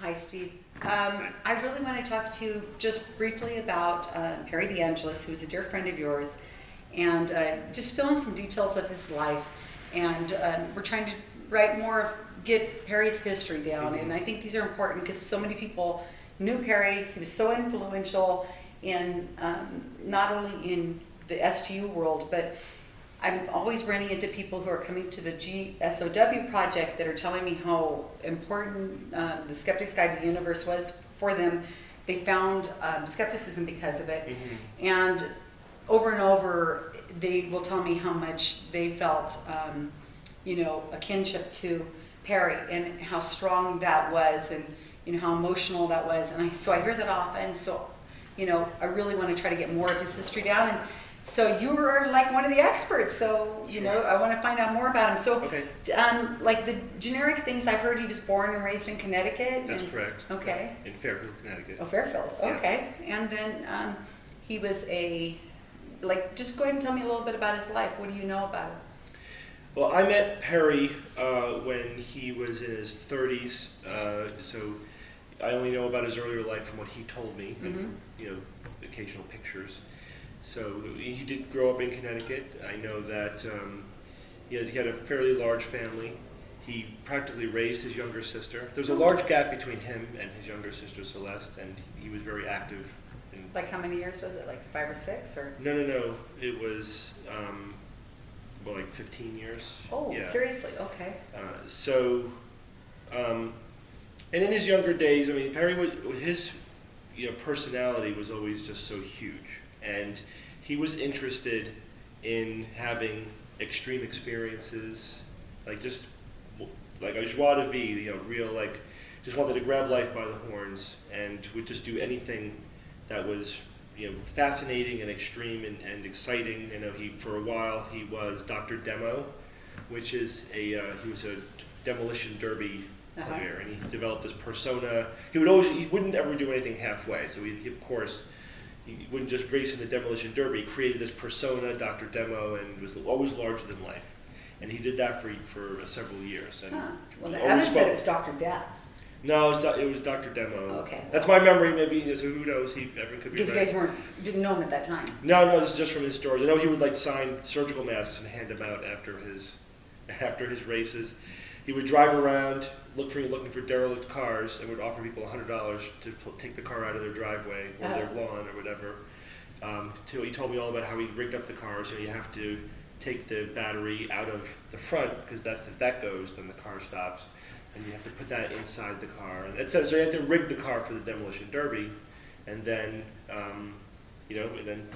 Hi, Steve. Um, I really want to talk to you just briefly about uh, Perry DeAngelis, who's a dear friend of yours, and uh, just fill in some details of his life. And um, we're trying to write more, of- get Perry's history down. And I think these are important because so many people knew Perry. He was so influential in um, not only in the SGU world, but I'm always running into people who are coming to the GSOW project that are telling me how important uh, the Skeptic's Guide to the Universe was for them. They found um, skepticism because of it. And over and over, they will tell me how much they felt, um, you know, a kinship to Perry and how strong that was and, you know, how emotional that was. And I, so I hear that often. So, you know, I really want to try to get more of his history down. And so you are like one of the experts. So, you know, I want to find out more about him. So, Okay. um, like the generic things I've heard, he was born and raised in Connecticut. That's and- correct. Okay. In Fairfield, Connecticut. Oh, Fairfield, Yeah. okay. And then um, he was a, like, just go ahead and tell me a little bit about his life. What do you know about him? Well, I met Perry uh, when he was in his 30s, uh, so I only know about his earlier life from what he told me, and Mhm. from, you know, occasional pictures. So he did grow up in Connecticut. I know that um, he, had, he had a fairly large family. He practically raised his younger sister. There's a large gap between him and his younger sister Celeste, and he was very active. In, Like, how many years was it? Like five or six or? no, no, no. It was um, well, like 15 years. Oh, yeah. seriously? Okay. Uh, so, um, and in his younger days, I mean, Perry was his you know personality was always just so huge, and he was interested in having extreme experiences, like just like a joie de vivre, you know, real like just wanted to grab life by the horns and would just do anything that was you know fascinating and extreme and, and exciting. You know, he for a while he was Dr. Demo, which is a uh, he was a demolition derby Uh-huh. player, and he developed this persona. He would always he wouldn't ever do anything halfway. So he, of course. He wouldn't just race in the demolition derby. He created this persona, Dr. Demo, and was always larger than life. And he did that for for uh, several years. And Huh. Well, Evan said it was Dr. Death. no, it was, it was Dr. Demo. Okay. That's my memory. Maybe so who knows? He Evan could be Because you guys weren't, didn't know him at that time. No, no, this is just from his stories. I know he would like sign surgical masks and hand them out after his after his races. He would drive around look for looking for derelict cars and would offer people hundred dollars to take the car out of their driveway or their Uh-huh. lawn or whatever. Um, till he told me all about how he rigged up the cars. So you have to take the battery out of the front because that's if that goes, then the car stops, and you have to put that inside the car. And says so you have to rig the car for the demolition derby, and then um, you know, and then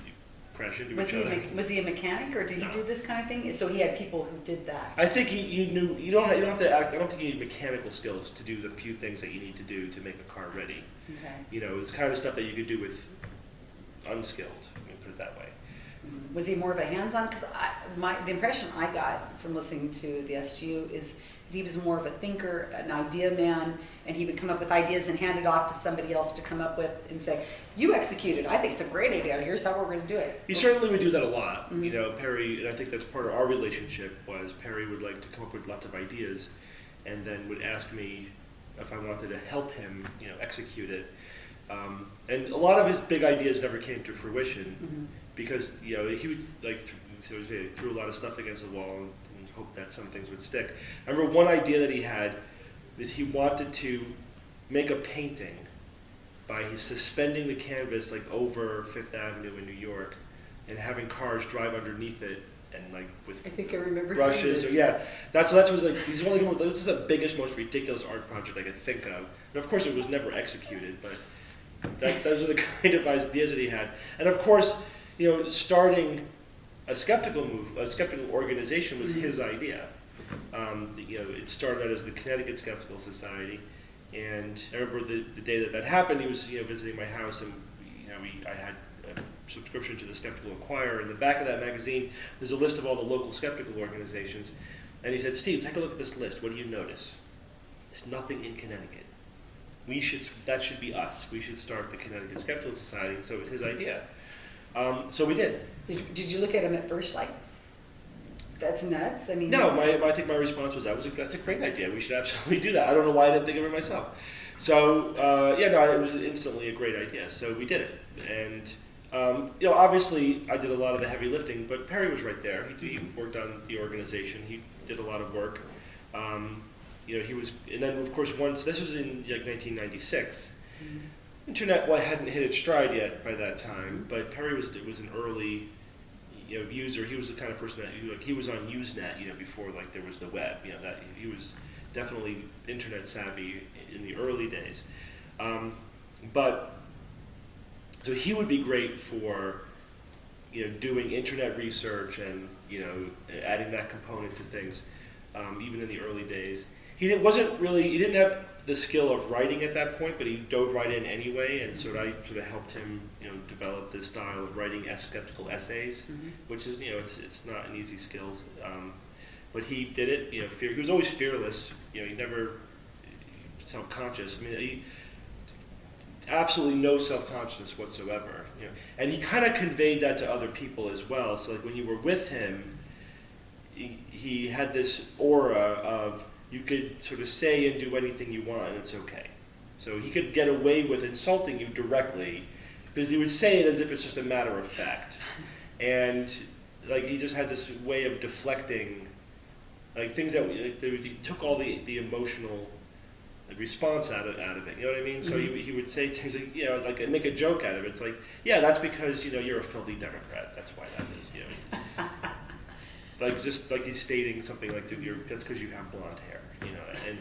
crash into Was each he, a other. me- was he a mechanic or did he No. do this kind of thing? So he had people who did that. I think he, you knew you don't you don't have to act. I don't think you need mechanical skills to do the few things that you need to do to make a car ready. Okay. You know, it's the kind of stuff that you could do with unskilled. Let me put it that way. Was he more of a hands-on? Because my the impression I got from listening to the SGU is that he was more of a thinker, an idea man, and he would come up with ideas and hand it off to somebody else to come up with and say, "You execute it. I think it's a great idea. Here's how we're going to do it." He certainly would do that a lot. Mhm. You know, Perry, and I think that's part of our relationship was Perry would like to come up with lots of ideas, and then would ask me if I wanted to help him, you know, execute it. Um, and a lot of his big ideas never came to fruition Mhm. Because you know he would like th- so threw a lot of stuff against the wall and, and hoped that some things would stick. I remember one idea that he had is he wanted to make a painting by suspending the canvas like over Fifth Avenue in New York and having cars drive underneath it and like with I think I remember brushes. Or, yeah, that's that's was like he's doing this is the biggest, most ridiculous art project I could think of. And of course, it was never executed, but that, those are the kind of ideas that he had. And of course, you know, starting a skeptical move, a skeptical organization was his idea. Um, you know, it started out as the Connecticut Skeptical Society, and I remember the, the day that that happened. He was you know visiting my house, and you know, we, I had a subscription to the Skeptical Inquirer. In the back of that magazine, there's a list of all the local skeptical organizations, and he said, "Steve, take a look at this list. What do you notice? There's nothing in Connecticut. We should that should be us. We should start the Connecticut Skeptical Society." So it was his idea. Um, so we did. Did you, did you look at him at first like, that's nuts? I mean, No, my, I think my response was that was a, that's a great idea. We should absolutely do that. I don't know why I didn't think of it myself. So uh, yeah, no, it was instantly a great idea. So we did it, and um, you know, obviously, I did a lot of the heavy lifting, but Perry was right there. He, he worked on the organization. He did a lot of work. Um, you know, he was, and then of course once this was in like 1996. Internet well, hadn't hit its stride yet by that time, but Perry was was an early you know user. He was the kind of person that like he was on Usenet, you know, before like there was the web. You know that he was definitely internet savvy in the early days. Um, but so he would be great for you know doing internet research and you know adding that component to things, um, even in the early days. He wasn't really he didn't have the skill of writing at that point, but he dove right in anyway, and so I sort of helped him you know develop this style of writing skeptical essays, Mhm. which is you know it's it's not an easy skill. Um, but he did it, you know, fear, he was always fearless, you know, he never self-conscious. I mean, he, absolutely no self-consciousness whatsoever, you know. And he kind of conveyed that to other people as well. So like when you were with him, he, he had this aura of you could sort of say and do anything you want and it's okay. So he could get away with insulting you directly because he would say it as if it's just a matter of fact. And like he just had this way of deflecting like things that like, they, he took all the, the emotional response out of, out of it. You know what I mean? So Mhm. he, he would say things like, you know, like make a joke out of it. It's like, yeah, that's because you know you're a filthy Democrat. That's why that is. You know, like just like he's stating something like you're, that's because you have blonde hair. You know, and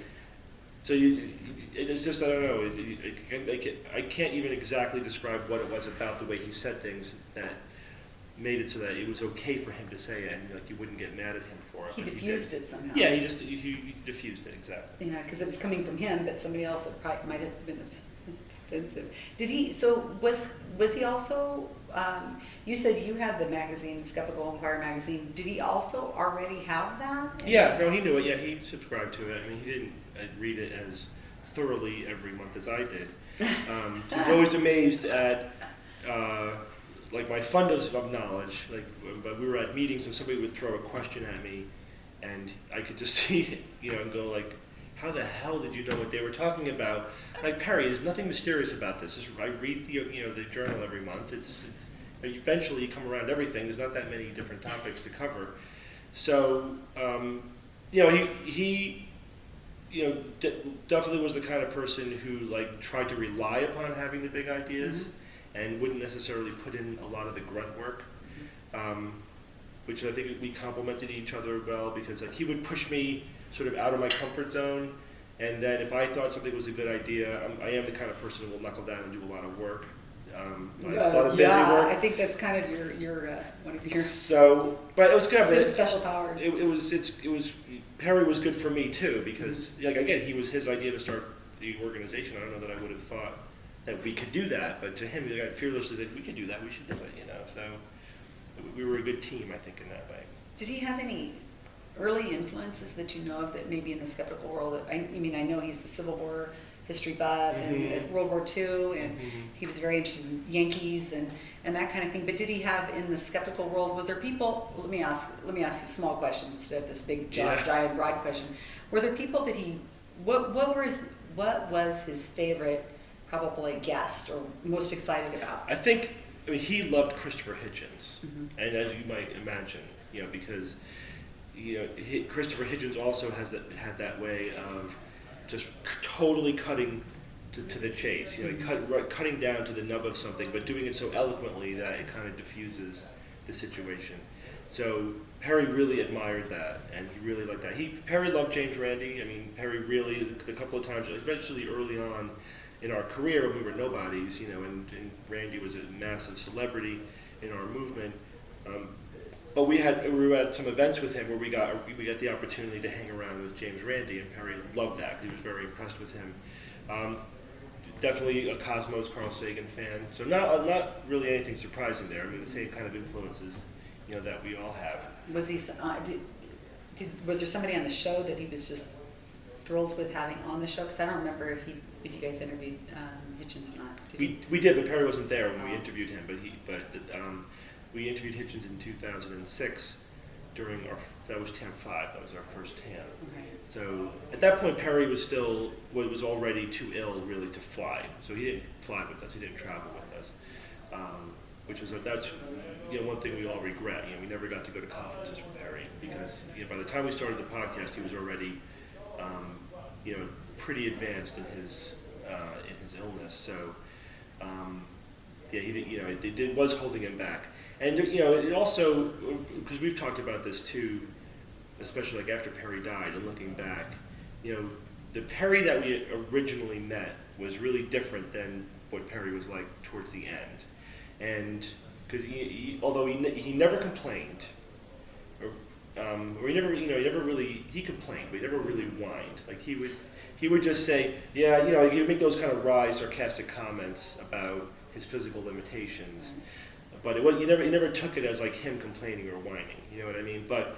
so you, it's just I don't know. It, it, it, I can't- I can't even exactly describe what it was about the way he said things that made it so that it was okay for him to say it and like you wouldn't get mad at him for it. He diffused it somehow. Yeah, he just he, he diffused it exactly. Yeah, because it was coming from him, but somebody else might have been offensive. Did he, so was, was he also, um, you said you had the magazine, Skeptical Inquirer magazine. Did he also already have that? Yeah, no, he knew it. Yeah, he subscribed to it. I mean, he didn't uh, read it as thoroughly every month as I did. Um, he was always amazed at uh, like my fundus of knowledge. Like, but we were at meetings and somebody would throw a question at me, and I could just see, you know, and go like, "How the hell did you know what they were talking about?" Like Perry, there's nothing mysterious about this. Just, I read the you know the journal every month. It's, it's eventually you come around everything. There's not that many different topics to cover. So, um, you know, he, he you know, de- definitely was the kind of person who like tried to rely upon having the big ideas and wouldn't necessarily put in a lot of the grunt work. Um, which I think we complemented each other well because like he would push me sort of out of my comfort zone, and then if I thought something was a good idea, I'm, I am the kind of person who will knuckle down and do a lot of work, um, a lot Uh, of busy Yeah, work. I think that's kind of your, your, uh, one of your So, but it was good. but super it- special powers. it, it was it's it was Perry was good for me too because like again he was his idea to start the organization. I don't know that I would have thought that we could do that, but to him, he got fearlessly said we could do that. We should do it. You know, so we were a good team, I think, in that way. Did he have any early influences that you know of that maybe in the skeptical world? I, I mean, I know he was a Civil War history buff Mhm. and uh, World War II, and Mhm. he was very interested in Yankees and, and that kind of thing. But did he have in the skeptical world? Was there people? Let me ask. Let me ask you small questions instead of this big, gi- Yeah. giant, broad question. Were there people that he? What what were his, what was his favorite? Probably guest or most excited about. I think I mean he loved Christopher Hitchens, Mhm. and as you might imagine, you know, because you know Christopher Hitchens also has that had that way of just totally cutting to, to the chase. You know, cut, right, cutting down to the nub of something, but doing it so eloquently that it kind of diffuses the situation. So Perry really admired that, and he really liked that. He Perry loved James Randi. I mean, Perry really the couple of times, especially early on in our career when we were nobodies, you know, and, and Randi was a massive celebrity in our movement. Um, but we had we were at some events with him where we got we got the opportunity to hang around with James Randi, and Perry loved that. Because he was very impressed with him. Um, definitely a Cosmos Carl Sagan fan, so not uh, not really anything surprising there. I mean, the same kind of influences, you know, that we all have. Was he? Uh, did, did was there somebody on the show that he was just thrilled with having on the show? Because I don't remember if he if you guys interviewed um, Hitchens or not. Did you? We, we did, but Perry wasn't there when we interviewed him. But he, but um, we interviewed Hitchens in 2006, during our that was TAM five. That was our first TAM. Okay. So at that point, Perry was still was was already too ill really to fly. So he didn't fly with us. He didn't travel with us, um, which was that's you know one thing we all regret. You know, we never got to go to conferences with Perry because you know, by the time we started the podcast, he was already um, you know pretty advanced in his uh, in his illness. So um, yeah, he did, you know it, it did, was holding him back. And you know it also because we've talked about this too especially like after Perry died and looking back, you know, the Perry that we originally met was really different than what Perry was like towards the end. And because although he, he never complained, or, um, or he never, you know, he never really, he complained, but he never really whined. Like he would, he would just say, yeah, you know, he would make those kind of wry, sarcastic comments about his physical limitations. But it was, you never, you never took it as like him complaining or whining. You know what I mean? But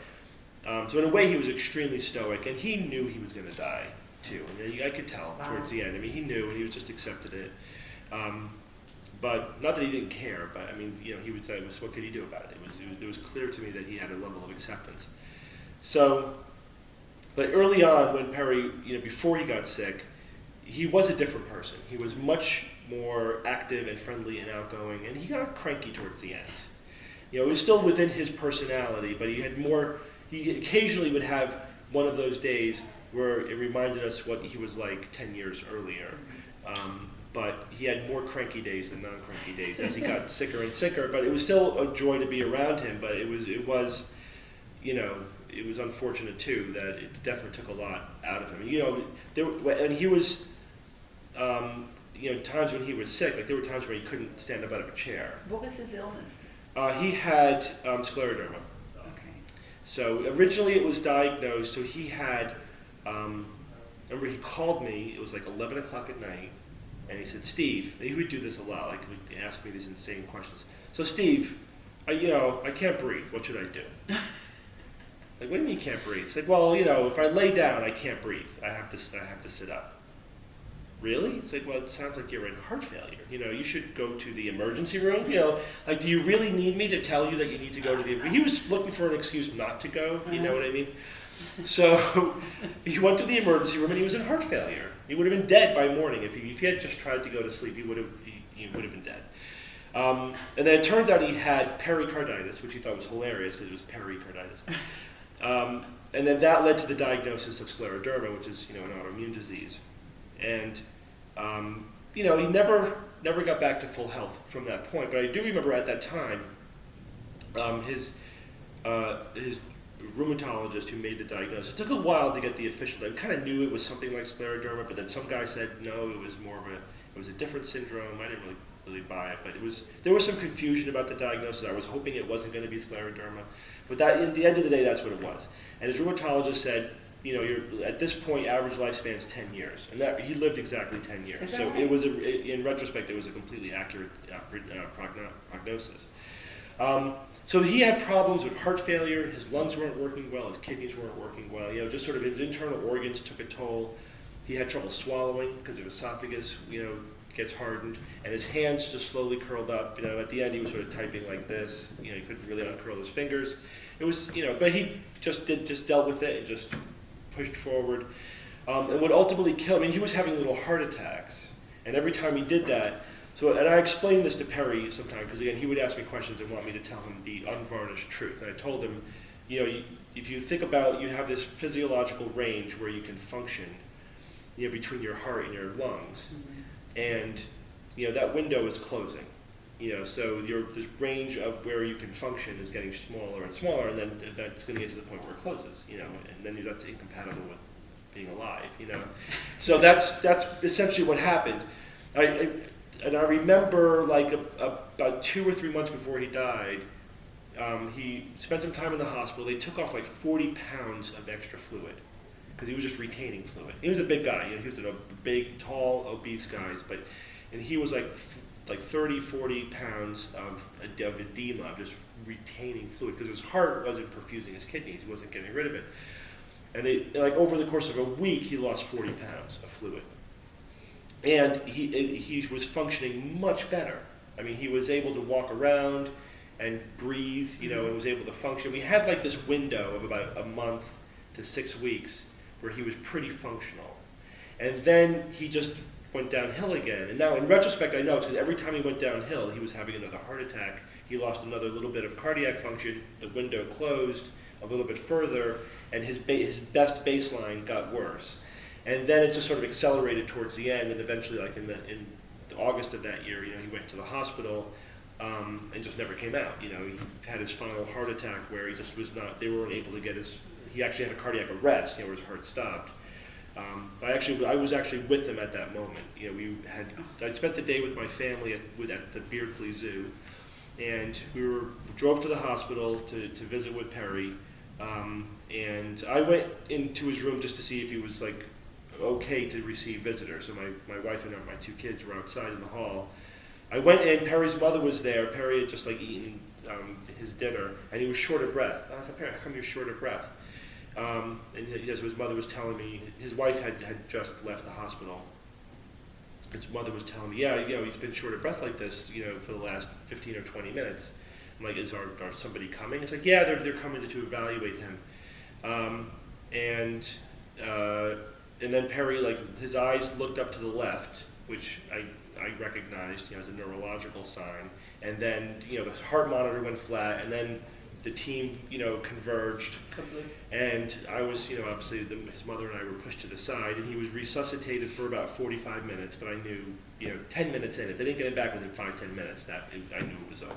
um, so in a way, he was extremely stoic, and he knew he was going to die too. I, mean, I could tell Wow. towards the end. I mean, he knew, and he was just accepted it. Um, but not that he didn't care, but I mean, you know, he would say, was, "What could he do about it?" It was, it was, it was clear to me that he had a level of acceptance. So, but early on, when Perry, you know, before he got sick, he was a different person. He was much more active and friendly and outgoing, and he got cranky towards the end. You know, it was still within his personality, but he had more. He occasionally would have one of those days where it reminded us what he was like 10 years earlier. Um, but he had more cranky days than non-cranky days as he got sicker and sicker. But it was still a joy to be around him. But it was, it was, you know, it was unfortunate too that it definitely took a lot out of him. You know, there, when he was, um, you know, times when he was sick, like there were times where he couldn't stand up out of a chair. What was his illness? Uh, he had um, scleroderma. Okay. So originally it was diagnosed, so he had, um, remember he called me, it was like 11 o'clock at night, and he said, Steve, he would do this a lot, like he would ask me these insane questions. So Steve, I, you know, I can't breathe, what should I do? like, what do you mean you can't breathe? It's like, well, you know, if I lay down, I can't breathe. I have to, I have to sit up. Really? It's like, well, it sounds like you're in heart failure. You know, you should go to the emergency room. You know, like, do you really need me to tell you that you need to go to the? He was looking for an excuse not to go. You know what I mean? So he went to the emergency room and he was in heart failure. He would have been dead by morning if he, if he had just tried to go to sleep. He would have he, he would have been dead. Um, and then it turns out he had pericarditis, which he thought was hilarious because it was pericarditis. Um, and then that led to the diagnosis of scleroderma, which is you know an autoimmune disease. And um, you know he never never got back to full health from that point. But I do remember at that time um, his uh, his rheumatologist who made the diagnosis. It took a while to get the official. I kind of knew it was something like scleroderma, but then some guy said no, it was more of a it was a different syndrome. I didn't really really buy it, but it was there was some confusion about the diagnosis. I was hoping it wasn't going to be scleroderma, but that in the end of the day, that's what it was. And his rheumatologist said, you know, you're at this point, average lifespan is 10 years, and that he lived exactly 10 years. So right? it was a, in retrospect, it was a completely accurate uh, uh, progno- prognosis. Um, so he had problems with heart failure. His lungs weren't working well. His kidneys weren't working well. You know, just sort of his internal organs took a toll. He had trouble swallowing because his esophagus, you know, gets hardened, and his hands just slowly curled up. You know, at the end he was sort of typing like this. You know, he couldn't really uncurl his fingers. It was, you know, but he just did just dealt with it and just pushed forward. Um, and what ultimately killed, I mean, he was having little heart attacks, and every time he did that, so and I explained this to Perry sometime because again he would ask me questions and want me to tell him the unvarnished truth, and I told him, you know, you, if you think about you have this physiological range where you can function, you know, between your heart and your lungs, and you know that window is closing. You know, so your this range of where you can function is getting smaller and smaller, and then that's going to get to the point where it closes. You know, and then that's incompatible with being alive. You know, so that's that's essentially what happened. I, I and I remember like a, a, about two or three months before he died, um, he spent some time in the hospital. They took off like 40 pounds of extra fluid because he was just retaining fluid. He was a big guy. You know, he was a big, tall, obese guy, but and he was like like 30, 40 pounds of, of edema, of just retaining fluid because his heart wasn't perfusing his kidneys. He wasn't getting rid of it. And they, like over the course of a week, he lost 40 pounds of fluid. And he, he was functioning much better. I mean, he was able to walk around and breathe, you know, mm-hmm. and was able to function. We had like this window of about a month to six weeks where he was pretty functional. And then he just went downhill again. And now, in retrospect, I know it's because every time he went downhill, he was having another heart attack. He lost another little bit of cardiac function. The window closed a little bit further, and his, his best baseline got worse. And then it just sort of accelerated towards the end, and eventually, like in the in August of that year, you know, he went to the hospital um, and just never came out. You know, he had his final heart attack where he just was not. They weren't able to get his. He actually had a cardiac arrest. You know, where his heart stopped. Um, I actually, I was actually with them at that moment. You know, we had. I spent the day with my family at, at the Beardsley Zoo, and we were drove to the hospital to, to visit with Perry. Um, and I went into his room just to see if he was like okay to receive visitors. So my, my wife and my two kids were outside in the hall. I went in. Perry's mother was there. Perry had just like eaten um, his dinner, and he was short of breath. I was like, Perry, how come you're short of breath? Um, and yes, his mother was telling me his wife had, had just left the hospital. His mother was telling me, yeah, you know, he's been short of breath like this, you know, for the last 15 or 20 minutes. I'm like, is our, our somebody coming? It's like, yeah, they're, they're coming to evaluate him. Um, and uh, and then Perry, like his eyes looked up to the left, which I, I recognized you know, as a neurological sign. And then you know the heart monitor went flat, and then the team you know converged. Kablu. And I was, you know, obviously the, his mother and I were pushed to the side, and he was resuscitated for about 45 minutes. But I knew, you know, 10 minutes in, if they didn't get him back within five, 10 minutes, that it, I knew it was over.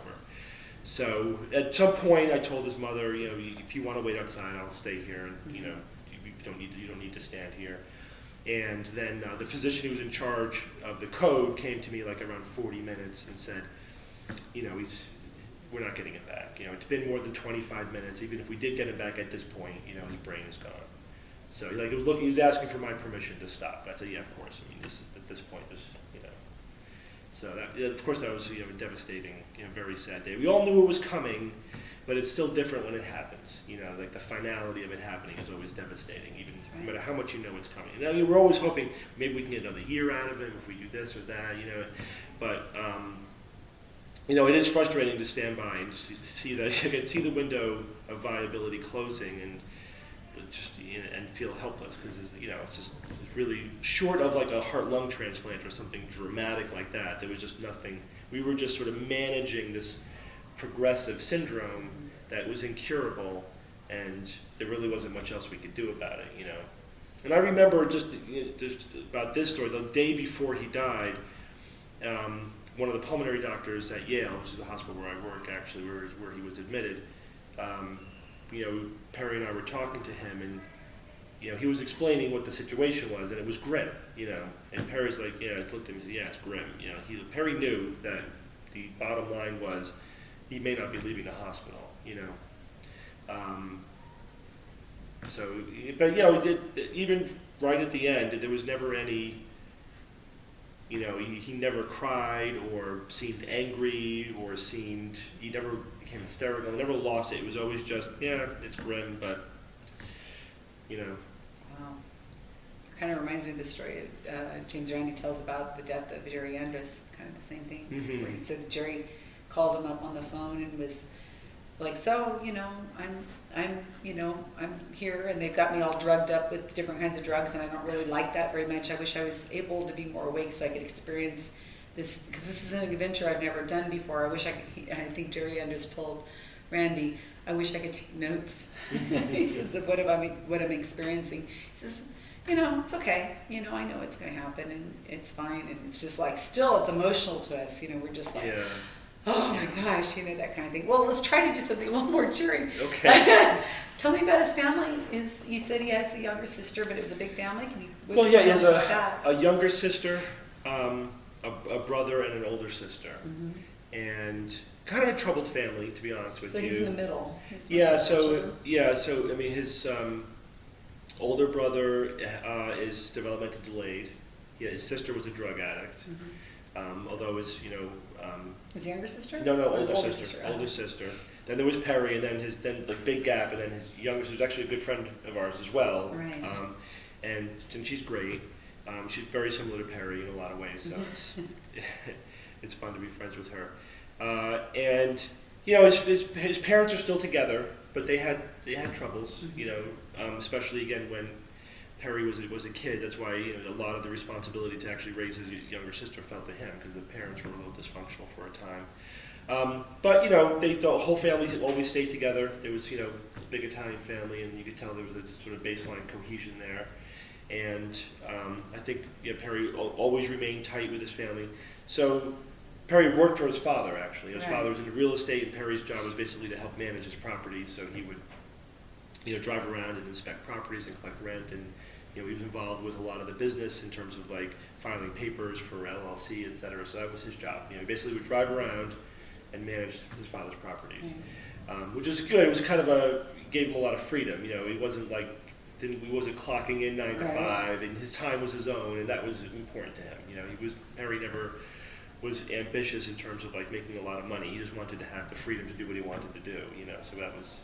So at some point, I told his mother, you know, if you want to wait outside, I'll stay here, and you know, you, you don't need to, you don't need to stand here. And then uh, the physician who was in charge of the code came to me like around 40 minutes and said, you know, he's, we're not getting it back. You know, it's been more than 25 minutes. Even if we did get it back at this point, you know, his brain is gone. So like, it was looking, he was asking for my permission to stop. I said, yeah, of course. I mean, this at this point, this, you know. So that, yeah, of course, that was you know a devastating, you know, very sad day. We all knew it was coming, but it's still different when it happens. You know, like the finality of it happening is always devastating, even no matter how much you know it's coming. Now, you know, we're always hoping maybe we can get another year out of him if we do this or that, you know. But um, you know, it is frustrating to stand by and just see that you can see the window of viability closing and just you know, and feel helpless because you know it's just it's really short of like a heart lung transplant or something dramatic like that. There was just nothing. We were just sort of managing this progressive syndrome that was incurable, and there really wasn't much else we could do about it. You know. And I remember just, you know, just about this story. The day before he died, um, one of the pulmonary doctors at Yale, which is the hospital where I work, actually, where, where he was admitted, um, you know, Perry and I were talking to him, and you know, he was explaining what the situation was, and it was grim, you know. And Perry's like, yeah, I looked at him and said, yeah, it's grim. You know, he, Perry knew that the bottom line was he may not be leaving the hospital, you know. Um, so, but you know, it did, even right at the end, there was never any you know, he, he never cried or seemed angry or seemed, he never became hysterical, never lost it. It was always just, yeah, it's grim, but, you know, Wow. Kind of reminds me of the story uh, James Randi tells about the death of Jerry Andrus, kind of the same thing. Mhm. Where he said Jerry called him up on the phone and was like, so, you know, I'm, I'm, you know, I'm here and they've got me all drugged up with different kinds of drugs and I don't really like that very much. I wish I was able to be more awake so I could experience this, because this is an adventure I've never done before. I wish I could, I think Jerry Andrus told Randi, I wish I could take notes. he says of what I'm, what I'm experiencing. He says, you know, it's okay. You know, I know it's going to happen and it's fine. And it's just like, still, it's emotional to us. You know, we're just like, yeah, oh my gosh, you know, that kind of thing. Well, let's try to do something a little more cheering. okay. Tell me about his family. Is you said he has a younger sister, but it was a big family. Can you? well, yeah, he has a, a younger sister, um, a, a brother, and an older sister. Mhm. And kind of a troubled family, to be honest with So you. So he's in the middle. Yeah, so the yeah, so I mean, his um, older brother uh, is developmentally delayed. Yeah, his sister was a drug addict. children. Um, although his, you know, um. His younger sister? no, no, his older, sister, oh. older sister. Then there was Perry, and then his, then the big gap, and then his youngest, who's actually a good friend of ours as well. Right. Um, and, and she's great. Um, she's very similar to Perry in a lot of ways, so it's, it's fun to be friends with her. Uh, and you know, his, his, his parents are still together, but they had they had troubles, you know, um, especially again when Perry was a, was a kid. That's why you know, a lot of the responsibility to actually raise his younger sister fell to him because the parents were a little dysfunctional for a time. Um, but you know, they, the whole family always stayed together. There was you know a big Italian family, and you could tell there was a sort of baseline cohesion there. And um, I think you know, Perry always remained tight with his family. So Perry worked for his father actually. His Right. father was in real estate, and Perry's job was basically to help manage his properties. So he would you know drive around and inspect properties and collect rent and you know, he was involved with a lot of the business in terms of like filing papers for LLC, et cetera. So that was his job. You know, he basically would drive around and manage his father's properties, um, which is good. It was kind of a gave him a lot of freedom. You know, he wasn't like didn't he wasn't clocking in nine to Right. five, and his time was his own, and that was important to him. You know, he was Harry never was ambitious in terms of like making a lot of money. He just wanted to have the freedom to do what he wanted to do. You know, so that was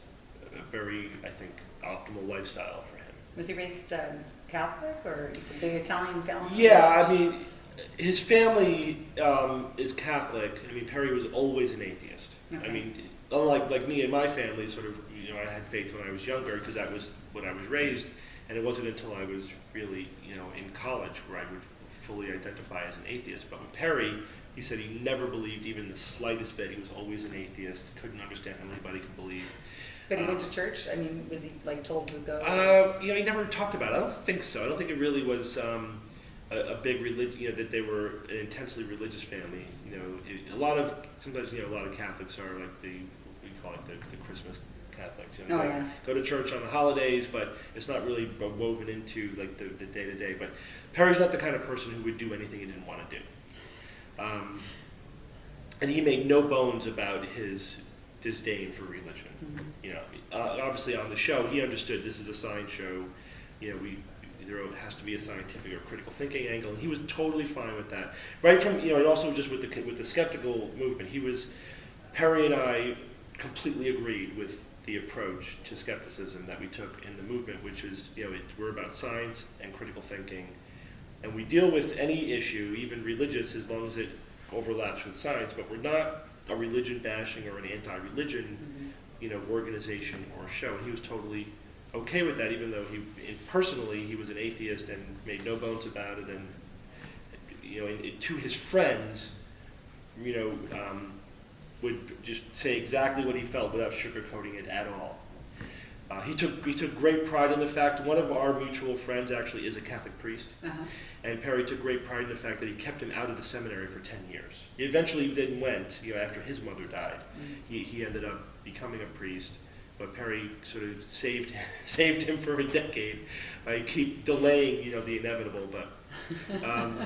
a very I think optimal lifestyle for him. Was he raised um, Catholic or is it big Italian family? Yeah, Just- I mean, his family um, is Catholic. I mean, Perry was always an atheist. Okay. I mean, unlike like me and my family, sort of, you know, I had faith when I was younger because that was what I was raised, and it wasn't until I was really, you know, in college where I would fully identify as an atheist. But with Perry, he said he never believed even the slightest bit. He was always an atheist. Couldn't understand how anybody could believe. But he went to church? I mean, was he like told to go? Uh, you know, he never talked about it. I don't think so. I don't think it really was um, a, a big religion. You know, that they were an intensely religious family. You know, it, a lot of sometimes you know a lot of Catholics are like the we call it the, the Christmas Catholics. You know, Oh, yeah. Go to church on the holidays, but it's not really woven into like the the day to day. But Perry's not the kind of person who would do anything he didn't want to do. Um, and he made no bones about his disdain for religion. Mhm. You know, uh, obviously on the show, he understood this is a science show. You know, we there has to be a scientific or critical thinking angle, and he was totally fine with that. Right from you know, and also just with the with the skeptical movement, he was Perry and I completely agreed with the approach to skepticism that we took in the movement, which is you know, it, we're about science and critical thinking, and we deal with any issue, even religious, as long as it overlaps with science. But we're not a religion bashing or an anti-religion Mhm. you know, organization or show. And he was totally okay with that, even though he, in, personally, he was an atheist and made no bones about it. And, you know, and, and to his friends, you know, um, would just say exactly what he felt without sugarcoating it at all. Uh, he took he took great pride in the fact one of our mutual friends actually is a Catholic priest, Uh-huh. and Perry took great pride in the fact that he kept him out of the seminary for ten years. He eventually then went, you know, after his mother died Mhm. he, he ended up becoming a priest, but Perry sort of saved saved him for a decade by keep delaying, you know, the inevitable. But um,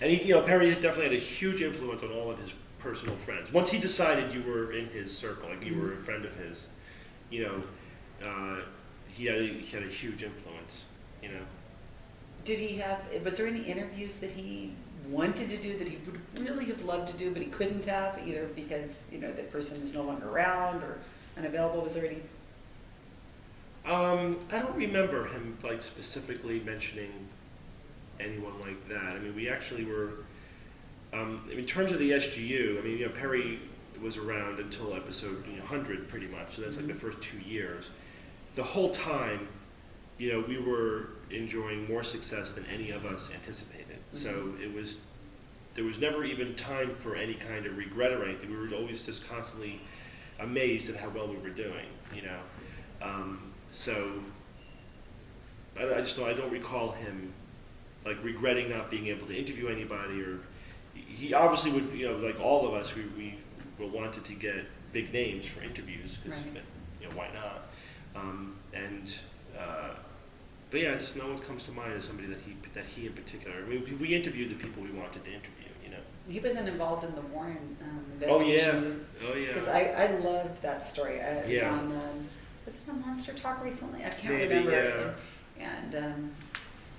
and he, you know, Perry definitely had a huge influence on all of his personal friends. Once he decided you were in his circle, like you were a friend of his, you know, uh, he had a, he had a huge influence. You know. Did he have, was there any interviews that he wanted to do that he would really have loved to do, but he couldn't have, either because, you know, that person is no longer around or unavailable? Was there any? Um, I don't remember him like specifically mentioning anyone like that. I mean, we actually were. Um, in terms of the SGU, I mean, you know, Perry was around until episode you know, 100, pretty much. So that's like the Mhm. first two years. The whole time, you know, we were enjoying more success than any of us anticipated. So it was. There was never even time for any kind of regret or anything. We were always just constantly amazed at how well we were doing. You know. Um, so I, I just don't, I don't recall him like regretting not being able to interview anybody or he obviously would you know like all of us we, we wanted to get big names for interviews because Right. you know why not um, and uh, but yeah just no one comes to mind as somebody that he that he in particular I mean, we, we interviewed the people we wanted to interview you know He wasn't involved in the Warren um, oh yeah oh yeah Because I, I loved that story. I, it was Yeah. on, um, was it on Monster Talk recently? I can't Maybe, remember. yeah. And, and um,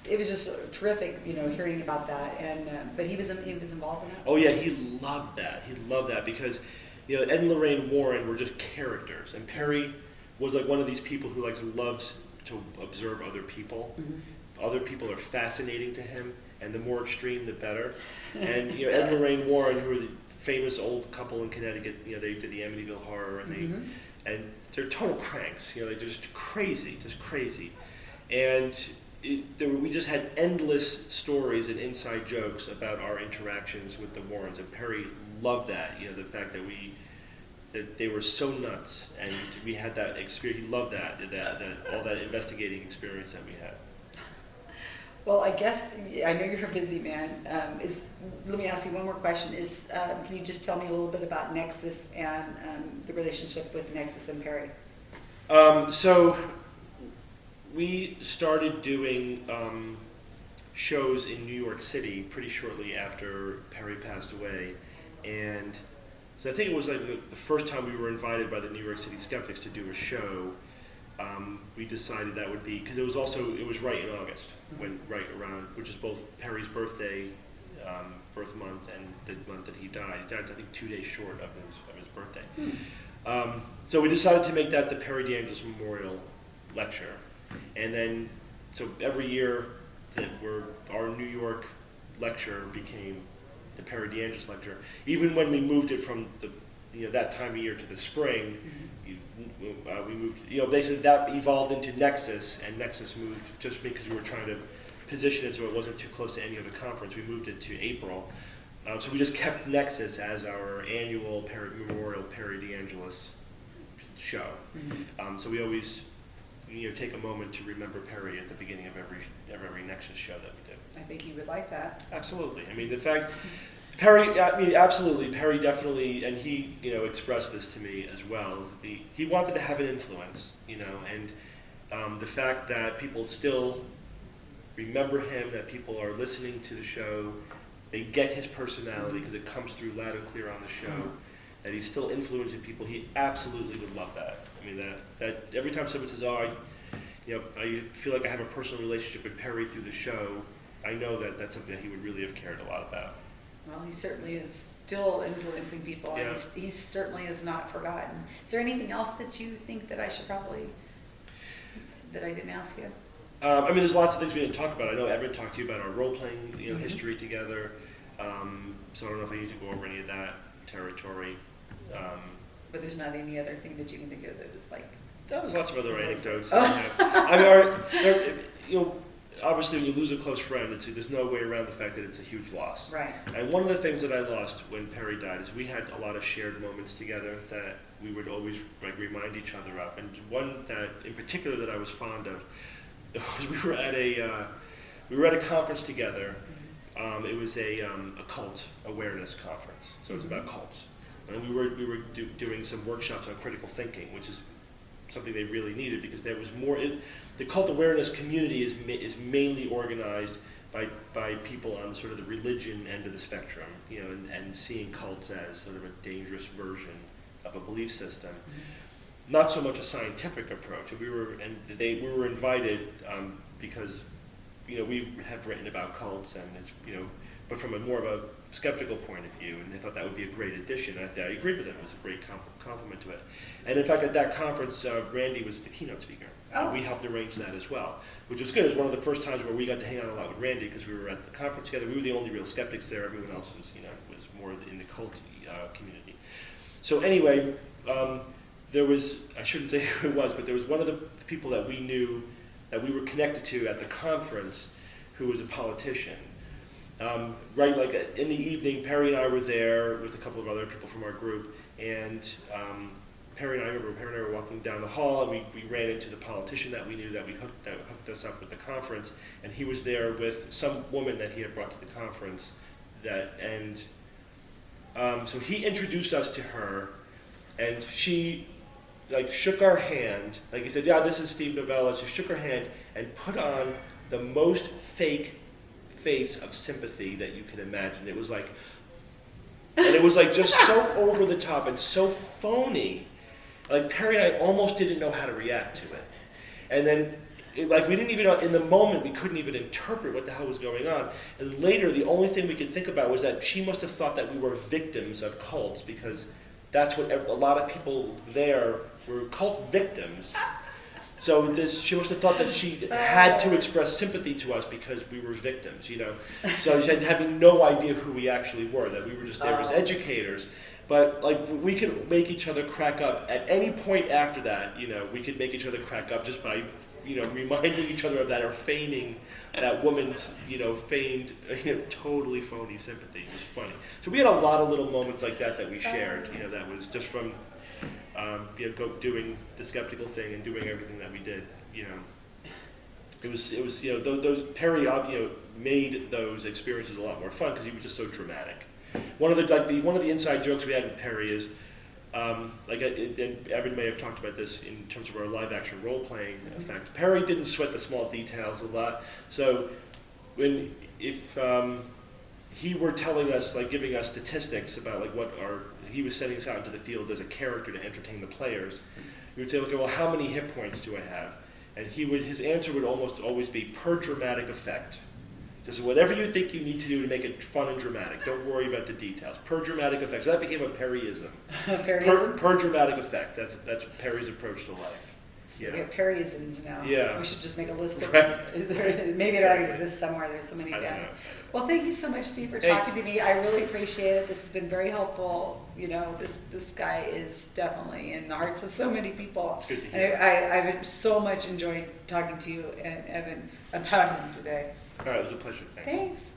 it was just terrific, you know, hearing about that. And uh, but he was he was involved in that. Oh yeah, he loved that. He loved that because, you know, Ed and Lorraine Warren were just characters, and Perry was like one of these people who likes loves to observe other people. Mhm. Other people are fascinating to him, and the more extreme, the better. And you know, Ed and Lorraine Warren, who are the famous old couple in Connecticut. You know, they did the Amityville Horror, and they Mhm. and they're total cranks. You know, they're just crazy, just crazy. And it, there were, we just had endless stories and inside jokes about our interactions with the Warrens, and Perry loved that. You know, the fact that we that they were so nuts, and we had that experience. He loved that, that, that all that investigating experience that we had. Well, I guess, I know you're a busy man. Um, is, let me ask you one more question. Is, um, can you just tell me a little bit about Nexus and um, the relationship with Nexus and Perry? Um, so we started doing um, shows in New York City pretty shortly after Perry passed away, and so I think it was like the, the first time we were invited by the New York City Skeptics to do a show. Um, we decided that would be because it was also it was right in August when right around which is both Perry's birthday, um, birth month, and the month that he died. He died I think two days short of his of his birthday. Um, so we decided to make that the Perry DeAngelis Memorial Lecture, and then so every year that we're our New York lecture became the Perry DeAngelis Lecture. Even when we moved it from the you know that time of year to the spring, you, uh, we moved you know basically that evolved into Nexus, and Nexus moved just because we were trying to position it so it wasn't too close to any other conference. We moved it to April. Um, so we just kept Nexus as our annual Perry, Memorial Perry DeAngelis show. Um, so we always, you know, take a moment to remember Perry at the beginning of every of every Nexus show that we do. I think you would like that. Absolutely. I mean, the fact Perry, I mean, absolutely, Perry definitely, and he, you know, expressed this to me as well. The, he wanted to have an influence, you know, and um, the fact that people still remember him, that people are listening to the show, they get his personality because it comes through loud and clear on the show, that he's still influencing people. He absolutely would love that. I mean, that that every time someone says, "Oh, I, you know, I feel like I have a personal relationship with Perry through the show," I know that that's something that he would really have cared a lot about. Well, he certainly is still influencing people, and Yeah. he's, he certainly is not forgotten. Is there anything else that you think that I should probably, that I didn't ask you? Um, I mean, there's lots of things we didn't talk about. I know Evan talked to you about our role-playing, you know, Mhm. history together. Um, so I don't know if I need to go over any of that territory. Um, But there's not any other thing that you can think of that was like, there's lots of other anecdotes. Oh. that we have. I mean, our, there, you know, obviously when you lose a close friend, it's, there's no way around the fact that it's a huge loss. right, And one of the things that I lost when Perry died is we had a lot of shared moments together that we would always like remind each other of. And one that, in particular, that I was fond of was we were at a uh, we were at a conference together. Um, it was a um, a cult awareness conference, so it was about cults. And we were we were do, doing some workshops on critical thinking, which is something they really needed because there was more. It, the cult awareness community is is mainly organized by by people on sort of the religion end of the spectrum, you know, and, and seeing cults as sort of a dangerous version of a belief system. Not so much a scientific approach. We were and they we were invited um, because you know we have written about cults and it's you know but from a more of a skeptical point of view, and they thought that would be a great addition. I, I agreed with them; it was a great comp- compliment to it. And in fact, at that conference, uh, Randi was the keynote speaker. Oh. We helped arrange that as well, which was good. It was one of the first times where we got to hang out a lot with Randi because we were at the conference together. We were the only real skeptics there. Everyone else was, you know, was more in the cult uh, community. So anyway, um, there was I shouldn't say who it was, but there was one of the people that we knew that we were connected to at the conference who was a politician. Um, right, like uh, in the evening, Perry and I were there with a couple of other people from our group, and um, Perry and I remember Perry and I were walking down the hall, and we, we ran into the politician that we knew that we hooked that hooked us up with the conference, and he was there with some woman that he had brought to the conference, that and um, so he introduced us to her, and she like shook our hand, like he said, yeah, this is Steve Novella. She shook her hand and put on the most fake face of sympathy that you can imagine. It was like, and it was like just so over the top and so phony. Like Perry and I almost didn't know how to react to it. And then, it, like we didn't even know, in the moment, we couldn't even interpret what the hell was going on. And later, the only thing we could think about was that she must have thought that we were victims of cults because that's what a lot of people there were cult victims. So this, she must have thought that she had to express sympathy to us because we were victims, you know. So she had having no idea who we actually were, that we were just there as Oh. educators. But like we could make each other crack up at any point after that, you know, we could make each other crack up just by, you know, reminding each other of that or feigning that woman's, you know, feigned, you know, totally phony sympathy. It was funny. So we had a lot of little moments like that that we shared, you know, that was just from, um, you know, go doing the skeptical thing and doing everything that we did, you know. It was, it was, you know, those, those Perry, you know, made those experiences a lot more fun because he was just so dramatic. One of the like the one of the inside jokes we had with Perry is, um, like, I- it- Evan may have talked about this in terms of our live action role playing effect. Perry didn't sweat the small details a lot, so when if um, he were telling us, like, giving us statistics about like what our he was sending us out into the field as a character to entertain the players, we would say, okay, well, how many hit points do I have? And he would his answer would almost always be per dramatic effect. Just whatever you think you need to do to make it fun and dramatic. Don't worry about the details. Per dramatic effect. So that became a Perryism. Per, Perryism. per dramatic effect. That's that's Perry's approach to life. We Yeah. have Perryisms now. Yeah. We should just make a list of Right. them. There- Maybe it already exists somewhere. There's so many down. Well, thank you so much, Steve, for Thanks. talking to me. I really appreciate it. This has been very helpful. You know, this this guy is definitely in the hearts of so many people. It's good to And hear. I, I, I've so much enjoyed talking to you and Evan about him today. All right, it was a pleasure. Thanks. Thanks.